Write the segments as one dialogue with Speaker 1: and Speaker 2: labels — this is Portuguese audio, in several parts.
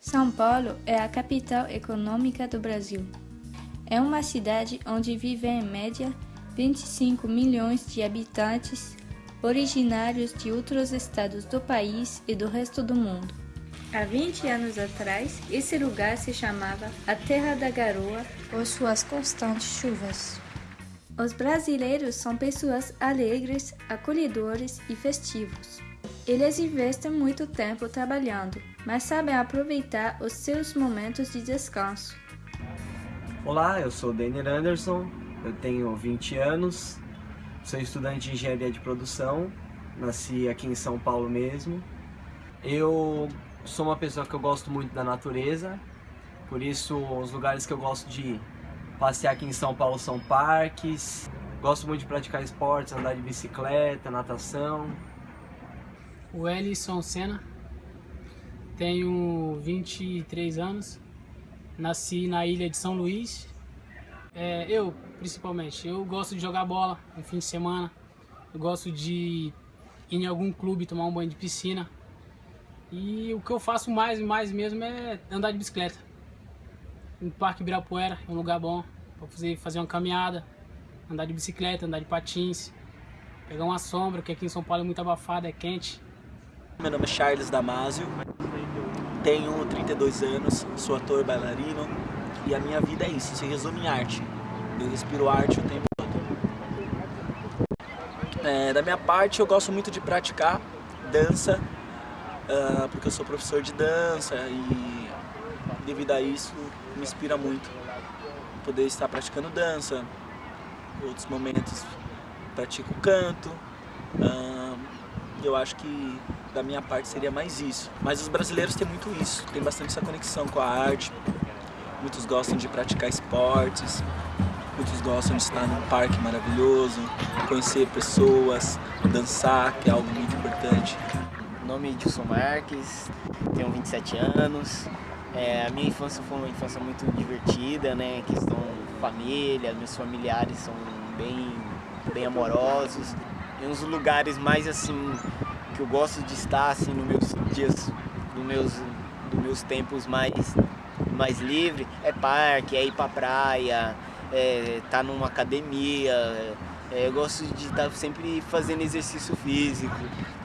Speaker 1: São Paulo é a capital econômica do Brasil. É uma cidade onde vivem em média 25 milhões de habitantes originários de outros estados do país e do resto do mundo. Há 20 anos atrás, esse lugar se chamava a Terra da Garoa por suas constantes chuvas. Os brasileiros são pessoas alegres, acolhedores e festivos. Eles investem muito tempo trabalhando, mas sabem aproveitar os seus momentos de descanso.
Speaker 2: Olá, eu sou Denner Anderson, eu tenho 20 anos, sou estudante de engenharia de produção, nasci aqui em São Paulo mesmo. Eu sou uma pessoa que eu gosto muito da natureza, por isso os lugares que eu gosto de passear aqui em São Paulo são parques, gosto muito de praticar esportes, andar de bicicleta, natação.
Speaker 3: O Ellison Senna, tenho 23 anos, nasci na ilha de São Luís. É, eu, principalmente, eu gosto de jogar bola no fim de semana, eu gosto de ir em algum clube tomar um banho de piscina. E o que eu faço mais mais mesmo é andar de bicicleta. No Parque Ibirapuera é um lugar bom para fazer, fazer uma caminhada, andar de bicicleta, andar de patins, pegar uma sombra, que aqui em São Paulo é muito abafado, é quente.
Speaker 4: Meu nome é Charles Damasio, tenho 32 anos, sou ator bailarino e a minha vida é isso, se resume em arte. Eu respiro arte o tempo todo. É, da minha parte, eu gosto muito de praticar dança, uh, porque eu sou professor de dança e devido a isso me inspira muito poder estar praticando dança. Outros momentos pratico canto. Uh, eu acho que da minha parte seria mais isso. Mas os brasileiros têm muito isso, tem bastante essa conexão com a arte. Muitos gostam de praticar esportes, muitos gostam de estar num parque maravilhoso, conhecer pessoas, dançar, que é algo muito importante.
Speaker 5: Meu nome é Edilson Marques, tenho 27 anos. É, a minha infância foi uma infância muito divertida, né? Questão família, meus familiares são bem, bem amorosos. E uns lugares mais assim que eu gosto de estar assim nos meus dias, nos meus, nos meus tempos mais, mais livre, é parque, é ir pra praia, é estar tá numa academia. É, eu gosto de estar sempre fazendo exercício físico,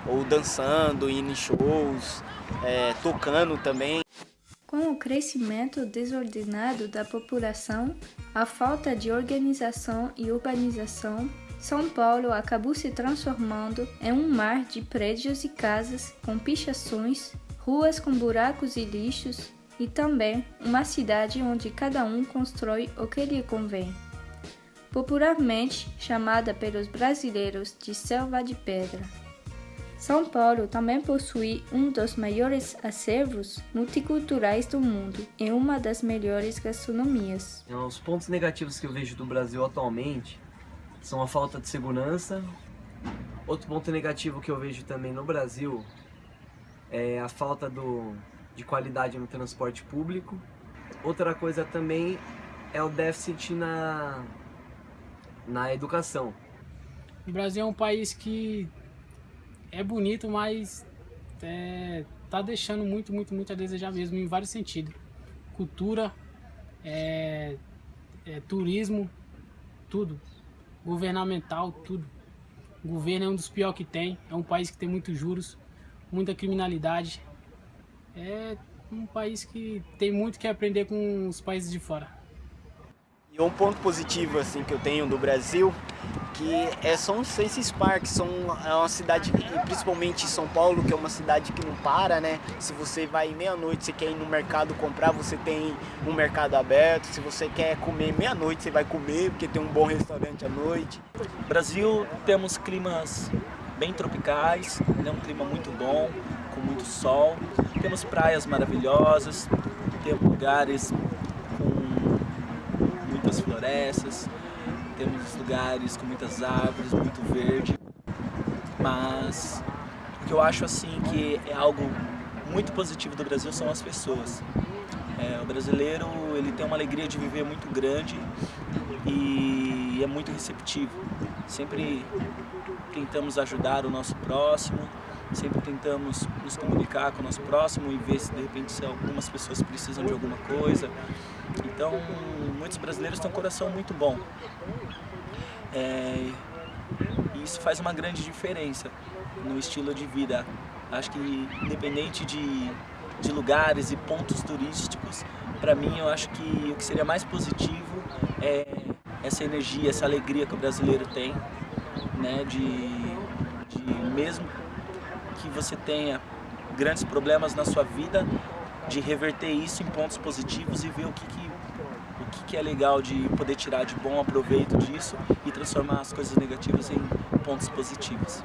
Speaker 5: ou dançando, indo em shows, é, tocando também.
Speaker 1: Com o crescimento desordenado da população, a falta de organização e urbanização, são Paulo acabou se transformando em um mar de prédios e casas com pichações, ruas com buracos e lixos e também uma cidade onde cada um constrói o que lhe convém. Popularmente chamada pelos brasileiros de Selva de Pedra. São Paulo também possui um dos maiores acervos multiculturais do mundo e uma das melhores gastronomias.
Speaker 2: Os pontos negativos que eu vejo do Brasil atualmente são a falta de segurança. Outro ponto negativo que eu vejo também no Brasil é a falta do, de qualidade no transporte público. Outra coisa também é o déficit na, na educação.
Speaker 3: O Brasil é um país que é bonito, mas é, tá deixando muito, muito, muito a desejar mesmo em vários sentidos. Cultura, é, é, turismo, tudo governamental, tudo. O governo é um dos piores que tem, é um país que tem muitos juros, muita criminalidade. É um país que tem muito que aprender com os países de fora.
Speaker 5: E um ponto positivo assim que eu tenho do Brasil, que é, são esses parques, são é uma cidade, principalmente São Paulo, que é uma cidade que não para, né? Se você vai meia-noite, você quer ir no mercado comprar, você tem um mercado aberto. Se você quer comer meia-noite, você vai comer, porque tem um bom restaurante à noite.
Speaker 4: Brasil temos climas bem tropicais, é um clima muito bom, com muito sol. Temos praias maravilhosas, temos lugares muitas florestas, temos lugares com muitas árvores, muito verde, mas o que eu acho assim que é algo muito positivo do Brasil são as pessoas. É, o brasileiro ele tem uma alegria de viver muito grande e é muito receptivo. Sempre tentamos ajudar o nosso próximo, sempre tentamos nos comunicar com o nosso próximo e ver se de repente se algumas pessoas precisam de alguma coisa. Então, muitos brasileiros têm um coração muito bom. É, e isso faz uma grande diferença no estilo de vida. Acho que independente de, de lugares e pontos turísticos, para mim eu acho que o que seria mais positivo é essa energia, essa alegria que o brasileiro tem, né, de, de mesmo que você tenha grandes problemas na sua vida, de reverter isso em pontos positivos e ver o que, que o que, que é legal de poder tirar de bom aproveito disso e transformar as coisas negativas em pontos positivos.